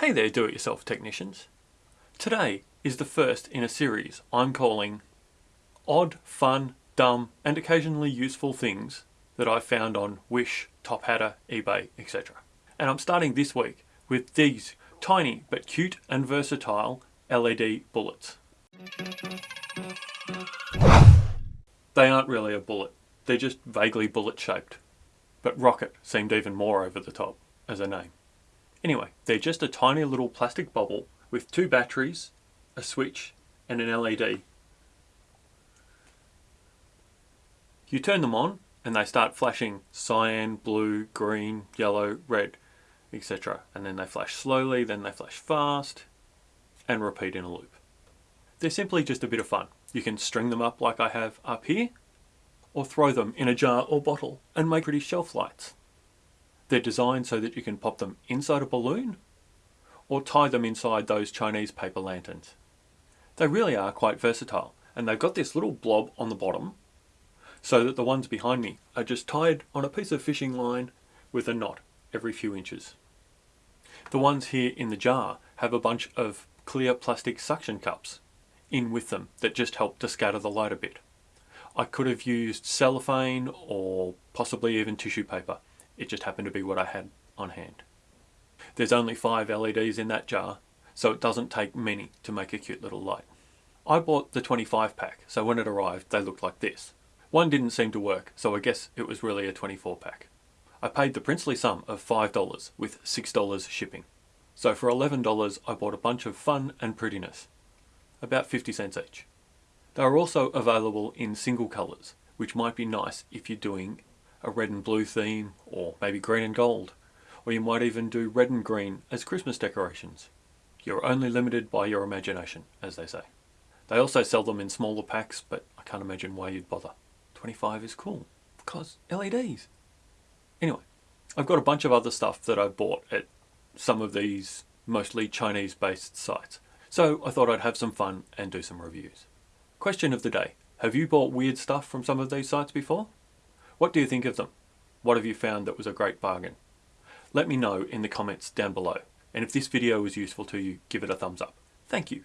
Hey there do-it-yourself technicians. Today is the first in a series I'm calling Odd, Fun, Dumb and Occasionally Useful Things that I've found on Wish, Tophatter, eBay, etc. And I'm starting this week with these tiny but cute and versatile LED bullets. They aren't really a bullet, they're just vaguely bullet shaped. But rocket seemed even more over the top as a name. Anyway, they're just a tiny little plastic bubble with two batteries, a switch and an LED. You turn them on and they start flashing cyan, blue, green, yellow, red, etc. And then they flash slowly, then they flash fast and repeat in a loop. They're simply just a bit of fun. You can string them up like I have up here or throw them in a jar or bottle and make pretty shelf lights. They're designed so that you can pop them inside a balloon or tie them inside those Chinese paper lanterns. They really are quite versatile and they've got this little blob on the bottom so that the ones behind me are just tied on a piece of fishing line with a knot every few inches. The ones here in the jar have a bunch of clear plastic suction cups in with them that just help to scatter the light a bit. I could have used cellophane or possibly even tissue paper it just happened to be what I had on hand. There's only five LEDs in that jar, so it doesn't take many to make a cute little light. I bought the 25 pack, so when it arrived they looked like this. One didn't seem to work, so I guess it was really a 24 pack. I paid the princely sum of $5 with $6 shipping. So for $11 I bought a bunch of fun and prettiness, about 50 cents each. They are also available in single colours, which might be nice if you're doing a red and blue theme, or maybe green and gold. Or you might even do red and green as Christmas decorations. You're only limited by your imagination, as they say. They also sell them in smaller packs, but I can't imagine why you'd bother. 25 is cool, because LEDs. Anyway, I've got a bunch of other stuff that I bought at some of these mostly Chinese based sites. So I thought I'd have some fun and do some reviews. Question of the day. Have you bought weird stuff from some of these sites before? What do you think of them? What have you found that was a great bargain? Let me know in the comments down below. And if this video was useful to you, give it a thumbs up. Thank you.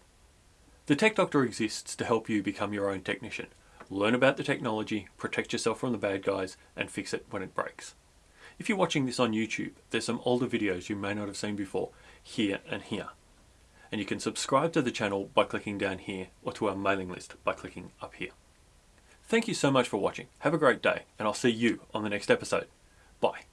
The Tech Doctor exists to help you become your own technician. Learn about the technology, protect yourself from the bad guys, and fix it when it breaks. If you're watching this on YouTube, there's some older videos you may not have seen before, here and here. And you can subscribe to the channel by clicking down here, or to our mailing list by clicking up here. Thank you so much for watching. Have a great day, and I'll see you on the next episode. Bye.